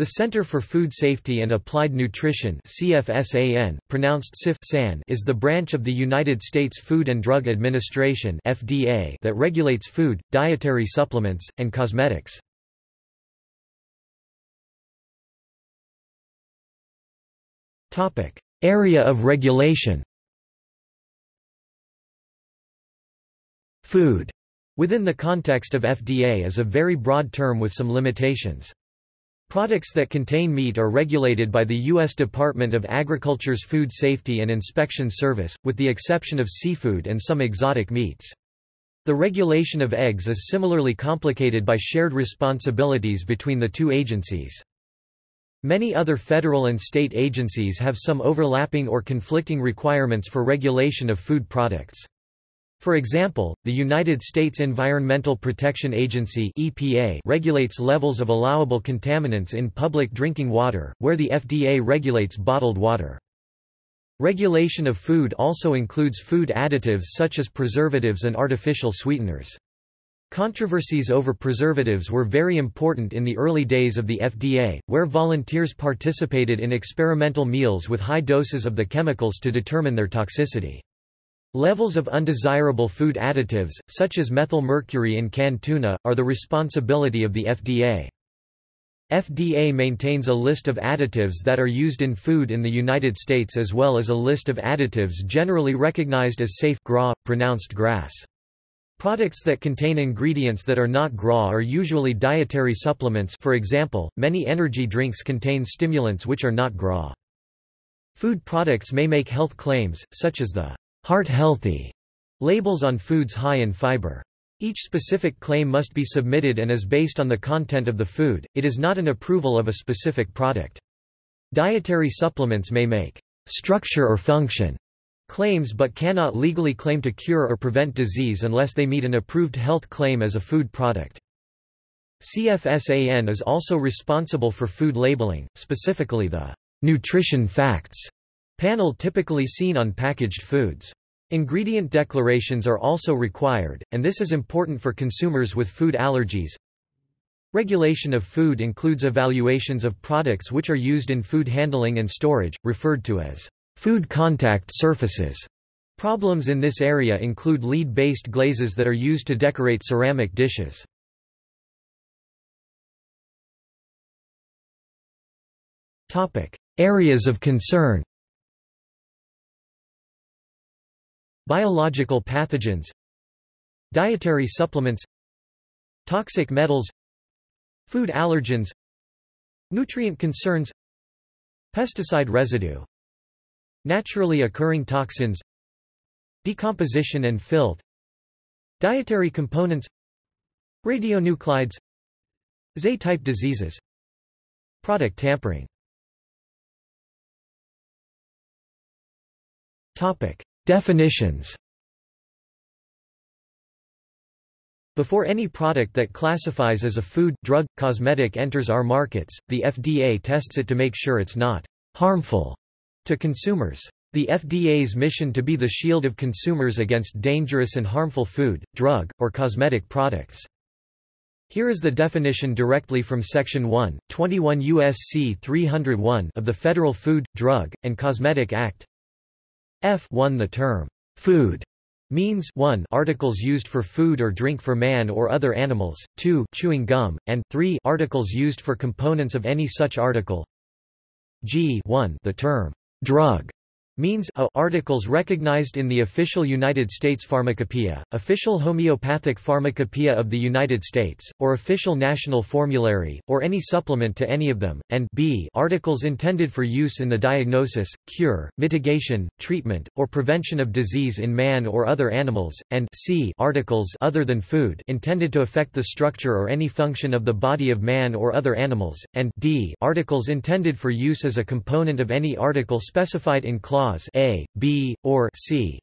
The Center for Food Safety and Applied Nutrition CFSAN, pronounced CIF is the branch of the United States Food and Drug Administration FDA that regulates food, dietary supplements, and cosmetics. Area of regulation Food, within the context of FDA is a very broad term with some limitations. Products that contain meat are regulated by the U.S. Department of Agriculture's Food Safety and Inspection Service, with the exception of seafood and some exotic meats. The regulation of eggs is similarly complicated by shared responsibilities between the two agencies. Many other federal and state agencies have some overlapping or conflicting requirements for regulation of food products. For example, the United States Environmental Protection Agency EPA regulates levels of allowable contaminants in public drinking water, where the FDA regulates bottled water. Regulation of food also includes food additives such as preservatives and artificial sweeteners. Controversies over preservatives were very important in the early days of the FDA, where volunteers participated in experimental meals with high doses of the chemicals to determine their toxicity. Levels of undesirable food additives, such as methyl mercury in canned tuna, are the responsibility of the FDA. FDA maintains a list of additives that are used in food in the United States as well as a list of additives generally recognized as safe GRA, pronounced grass. Products that contain ingredients that are not GRA are usually dietary supplements for example, many energy drinks contain stimulants which are not GRA. Food products may make health claims, such as the heart healthy labels on foods high in fiber. Each specific claim must be submitted and is based on the content of the food, it is not an approval of a specific product. Dietary supplements may make structure or function claims but cannot legally claim to cure or prevent disease unless they meet an approved health claim as a food product. CFSAN is also responsible for food labeling, specifically the nutrition facts panel typically seen on packaged foods. Ingredient declarations are also required, and this is important for consumers with food allergies. Regulation of food includes evaluations of products which are used in food handling and storage, referred to as food contact surfaces. Problems in this area include lead-based glazes that are used to decorate ceramic dishes. Areas of concern Biological pathogens Dietary supplements Toxic metals Food allergens Nutrient concerns Pesticide residue Naturally occurring toxins Decomposition and filth Dietary components Radionuclides Z-type diseases Product tampering. Topic Definitions Before any product that classifies as a food, drug, cosmetic enters our markets, the FDA tests it to make sure it's not harmful to consumers. The FDA's mission to be the shield of consumers against dangerous and harmful food, drug, or cosmetic products. Here is the definition directly from Section 1, 21 U.S.C. 301 of the Federal Food, Drug, and Cosmetic Act, F 1 The term, food means 1 articles used for food or drink for man or other animals, 2 chewing gum, and 3 articles used for components of any such article. G 1 The term, drug means a articles recognized in the official United States Pharmacopoeia, official homeopathic pharmacopoeia of the United States, or official national formulary, or any supplement to any of them, and b articles intended for use in the diagnosis, cure, mitigation, treatment, or prevention of disease in man or other animals, and c articles other than food intended to affect the structure or any function of the body of man or other animals, and d articles intended for use as a component of any article specified in clause clause A, B, or C.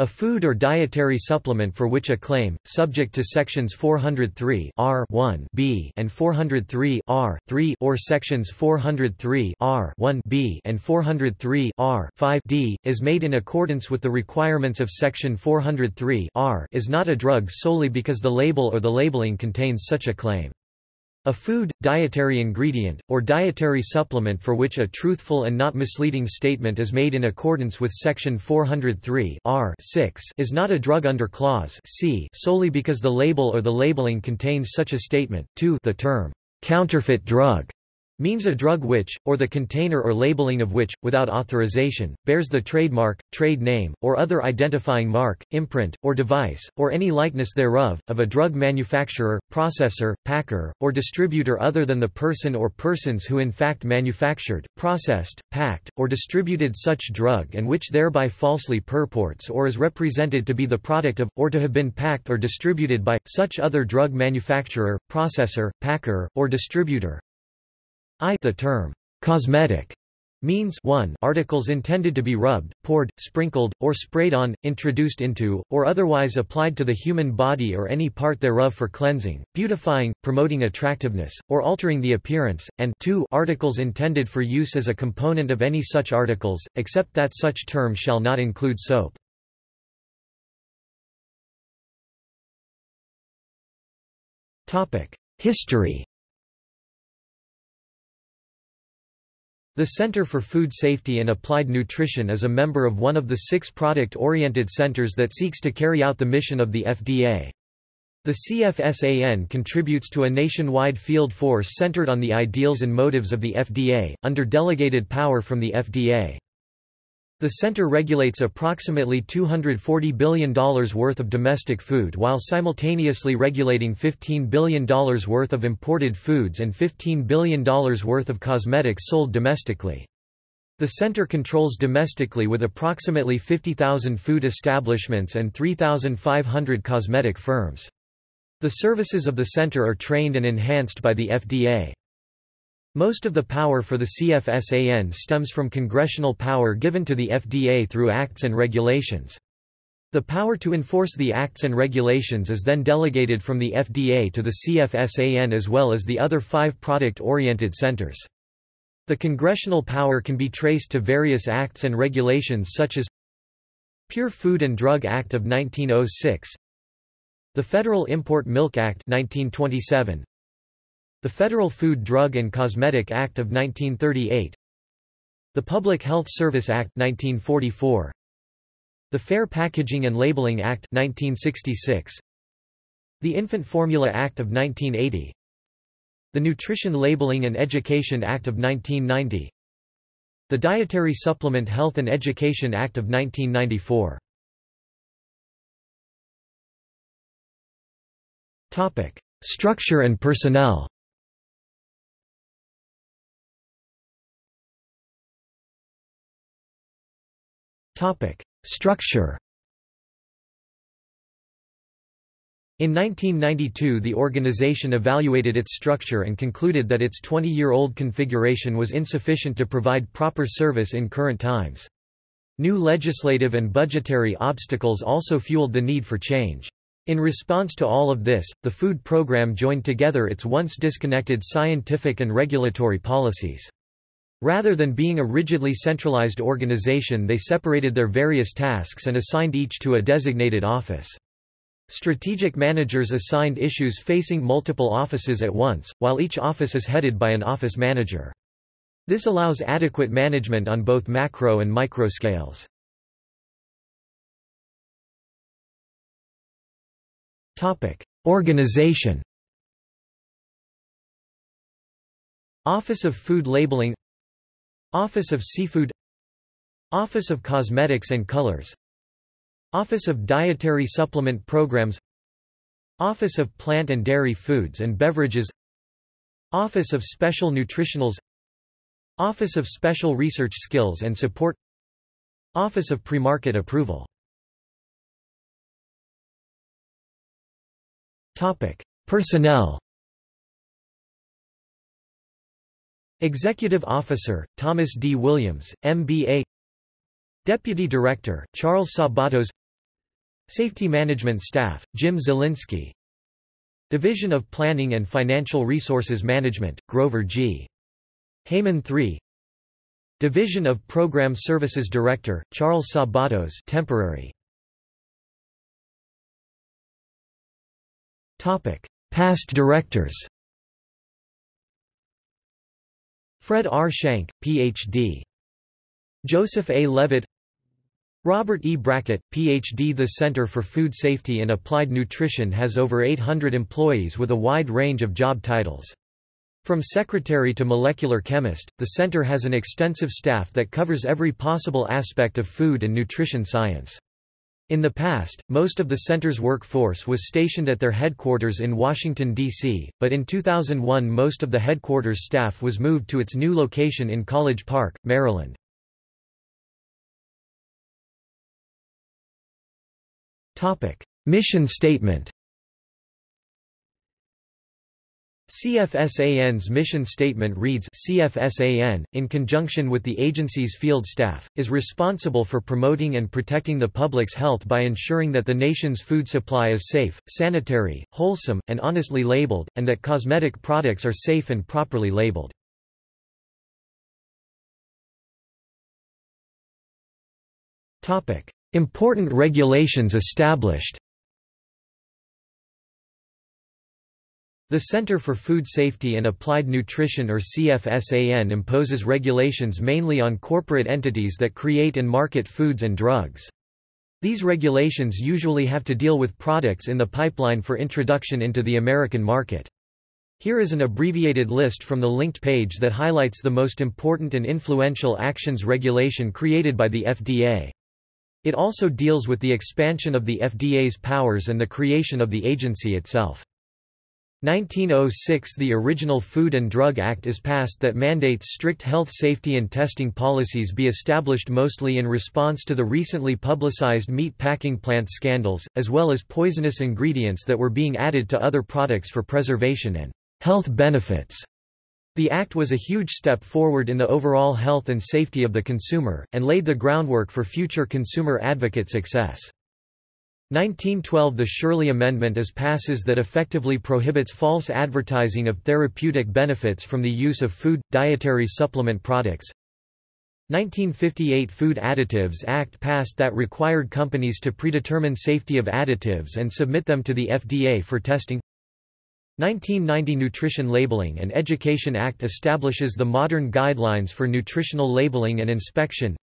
A food or dietary supplement for which a claim, subject to sections 403 R 1 B and 403 R 3 or sections 403 R 1 B and 403 R 5 D, is made in accordance with the requirements of section 403 R is not a drug solely because the label or the labeling contains such a claim. A food, dietary ingredient, or dietary supplement for which a truthful and not misleading statement is made in accordance with Section 403 R 6 is not a drug under Clause C solely because the label or the labeling contains such a statement. 2 The term, counterfeit drug means a drug which, or the container or labeling of which, without authorization, bears the trademark, trade name, or other identifying mark, imprint, or device, or any likeness thereof, of a drug manufacturer, processor, packer, or distributor other than the person or persons who in fact manufactured, processed, packed, or distributed such drug and which thereby falsely purports or is represented to be the product of, or to have been packed or distributed by, such other drug manufacturer, processor, packer, or distributor, I the term cosmetic means 1 articles intended to be rubbed, poured, sprinkled, or sprayed on, introduced into, or otherwise applied to the human body or any part thereof for cleansing, beautifying, promoting attractiveness, or altering the appearance, and 2 articles intended for use as a component of any such articles, except that such term shall not include soap. History The Center for Food Safety and Applied Nutrition is a member of one of the six product-oriented centers that seeks to carry out the mission of the FDA. The CFSAN contributes to a nationwide field force centered on the ideals and motives of the FDA, under delegated power from the FDA. The center regulates approximately $240 billion worth of domestic food while simultaneously regulating $15 billion worth of imported foods and $15 billion worth of cosmetics sold domestically. The center controls domestically with approximately 50,000 food establishments and 3,500 cosmetic firms. The services of the center are trained and enhanced by the FDA. Most of the power for the CFSAN stems from congressional power given to the FDA through acts and regulations. The power to enforce the acts and regulations is then delegated from the FDA to the CFSAN as well as the other five product-oriented centers. The congressional power can be traced to various acts and regulations such as Pure Food and Drug Act of 1906 The Federal Import Milk Act 1927 the Federal Food Drug and Cosmetic Act of 1938 The Public Health Service Act 1944 The Fair Packaging and Labeling Act 1966 The Infant Formula Act of 1980 The Nutrition Labeling and Education Act of 1990 The Dietary Supplement Health and Education Act of 1994 Topic: Structure and personnel. Topic: Structure. In 1992 the organization evaluated its structure and concluded that its 20-year-old configuration was insufficient to provide proper service in current times. New legislative and budgetary obstacles also fueled the need for change. In response to all of this, the food program joined together its once disconnected scientific and regulatory policies. Rather than being a rigidly centralized organization they separated their various tasks and assigned each to a designated office. Strategic managers assigned issues facing multiple offices at once, while each office is headed by an office manager. This allows adequate management on both macro and micro scales. Organization Office of Food Labeling Office of Seafood Office of Cosmetics and Colors Office of Dietary Supplement Programs Office of Plant and Dairy Foods and Beverages Office of Special Nutritionals Office of Special Research Skills and Support Office of Premarket Approval. Personnel Executive Officer, Thomas D. Williams, MBA Deputy Director, Charles Sabatos Safety Management Staff, Jim Zielinski Division of Planning and Financial Resources Management, Grover G. Heyman III Division of Program Services Director, Charles Sabatos temporary. Past directors Fred R. Schenck, Ph.D. Joseph A. Levitt Robert E. Brackett, Ph.D. The Center for Food Safety and Applied Nutrition has over 800 employees with a wide range of job titles. From secretary to molecular chemist, the center has an extensive staff that covers every possible aspect of food and nutrition science. In the past, most of the center's workforce was stationed at their headquarters in Washington, D.C., but in 2001 most of the headquarters staff was moved to its new location in College Park, Maryland. Mission statement CFSAN's mission statement reads CFSAN, in conjunction with the agency's field staff, is responsible for promoting and protecting the public's health by ensuring that the nation's food supply is safe, sanitary, wholesome, and honestly labeled, and that cosmetic products are safe and properly labeled. Important regulations established The Center for Food Safety and Applied Nutrition or CFSAN imposes regulations mainly on corporate entities that create and market foods and drugs. These regulations usually have to deal with products in the pipeline for introduction into the American market. Here is an abbreviated list from the linked page that highlights the most important and influential actions regulation created by the FDA. It also deals with the expansion of the FDA's powers and the creation of the agency itself. 1906 The original Food and Drug Act is passed that mandates strict health safety and testing policies be established mostly in response to the recently publicized meat packing plant scandals, as well as poisonous ingredients that were being added to other products for preservation and health benefits. The act was a huge step forward in the overall health and safety of the consumer, and laid the groundwork for future consumer advocate success. 1912 The Sherley Amendment is passes that effectively prohibits false advertising of therapeutic benefits from the use of food, dietary supplement products. 1958 Food Additives Act passed that required companies to predetermine safety of additives and submit them to the FDA for testing. 1990 Nutrition Labeling and Education Act establishes the modern guidelines for nutritional labeling and inspection.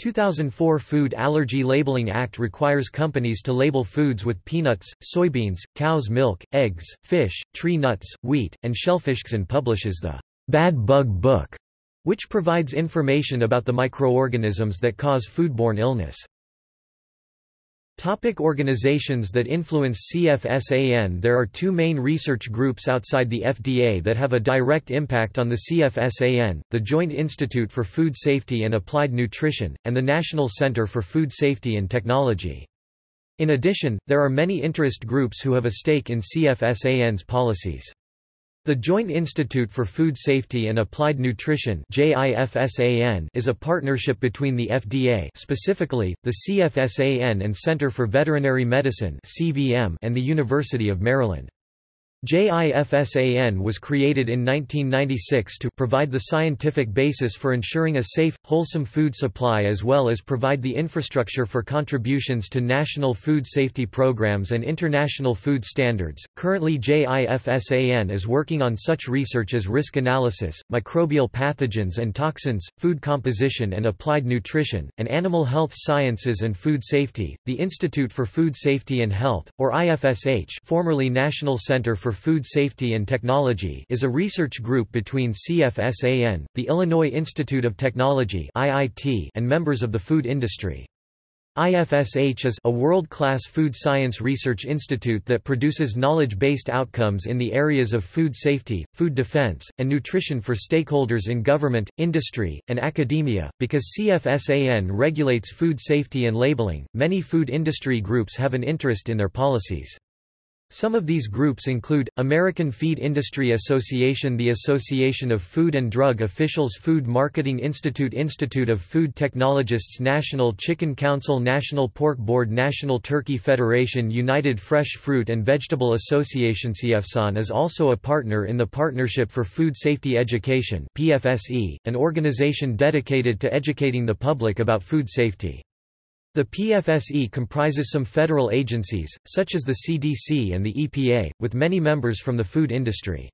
2004 Food Allergy Labeling Act requires companies to label foods with peanuts, soybeans, cow's milk, eggs, fish, tree nuts, wheat, and shellfish and publishes the Bad Bug Book, which provides information about the microorganisms that cause foodborne illness. Topic organizations that influence CFSAN There are two main research groups outside the FDA that have a direct impact on the CFSAN, the Joint Institute for Food Safety and Applied Nutrition, and the National Center for Food Safety and Technology. In addition, there are many interest groups who have a stake in CFSAN's policies. The Joint Institute for Food Safety and Applied Nutrition is a partnership between the FDA specifically, the CFSAN and Center for Veterinary Medicine and the University of Maryland. JIFSAN was created in 1996 to provide the scientific basis for ensuring a safe, wholesome food supply as well as provide the infrastructure for contributions to national food safety programs and international food standards. Currently, JIFSAN is working on such research as risk analysis, microbial pathogens and toxins, food composition and applied nutrition, and animal health sciences and food safety. The Institute for Food Safety and Health, or IFSH, formerly National Center for for Food Safety and Technology is a research group between CFSAN, the Illinois Institute of Technology (IIT), and members of the food industry. IFSH is a world-class food science research institute that produces knowledge-based outcomes in the areas of food safety, food defense, and nutrition for stakeholders in government, industry, and academia. Because CFSAN regulates food safety and labeling, many food industry groups have an interest in their policies. Some of these groups include, American Feed Industry Association The Association of Food and Drug Officials Food Marketing Institute Institute of Food Technologists National Chicken Council National Pork Board National Turkey Federation United Fresh Fruit and Vegetable Association CFSAN is also a partner in the Partnership for Food Safety Education PFSE, an organization dedicated to educating the public about food safety. The PFSE comprises some federal agencies, such as the CDC and the EPA, with many members from the food industry.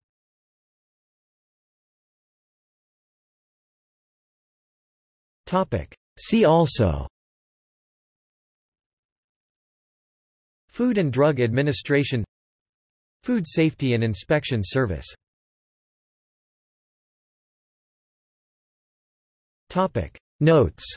See also Food and Drug Administration Food Safety and Inspection Service Notes